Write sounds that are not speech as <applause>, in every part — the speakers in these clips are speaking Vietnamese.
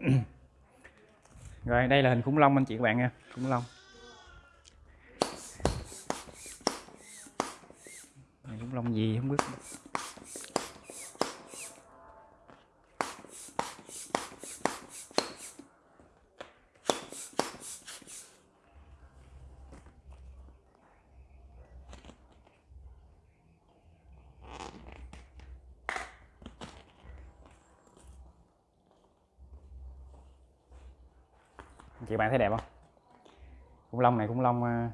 <clears throat> rồi, đây là hình khủng long anh chị các bạn nha, khủng long. Khủng long gì không biết. Chị bạn thấy đẹp không? Khủng long này, khủng long ờ,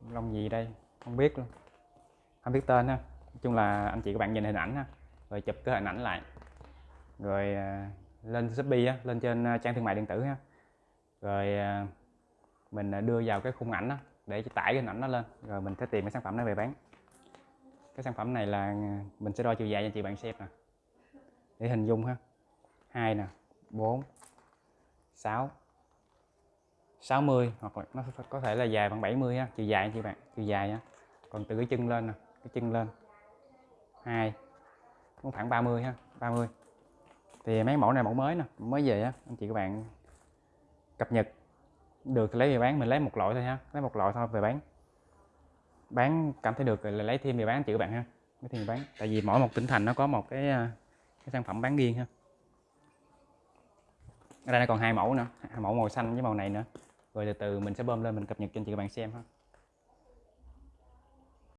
khủng long gì đây? Không biết luôn. Không biết tên ha. Nói chung là anh chị các bạn nhìn hình ảnh ha. Rồi chụp cái hình ảnh lại. Rồi ờ, lên shopee á, lên trên ờ, trang thương mại điện tử ha. Rồi mình đưa vào cái khung ảnh đó để tải cái hình ảnh đó lên. Rồi mình sẽ tìm cái sản phẩm đó về bán. Cái sản phẩm này là mình sẽ đo chiều dài cho chị bạn xem nè. Để hình dung ha. Hai nè 4 6 60 hoặc là nó có thể là dài bằng 70 ha chiều dài chị bạn, chiều dài nha còn từ cái chân lên nè, cái chân lên. Hai cũng khoảng 30 ha 30 thì mấy mẫu này mẫu mới nè, mới về á, anh chị các bạn cập nhật. Được thì lấy về bán, mình lấy một loại thôi ha, lấy một loại thôi, về bán. Bán cảm thấy được rồi là lấy thêm về bán, anh chị các bạn ha, lấy thêm về bán. Tại vì mỗi một tỉnh thành nó có một cái à, cái sản phẩm bán riêng ha ở đây nó còn hai mẫu nữa, hai mẫu màu xanh với màu này nữa. Rồi từ từ mình sẽ bơm lên, mình cập nhật cho anh chị các bạn xem ha.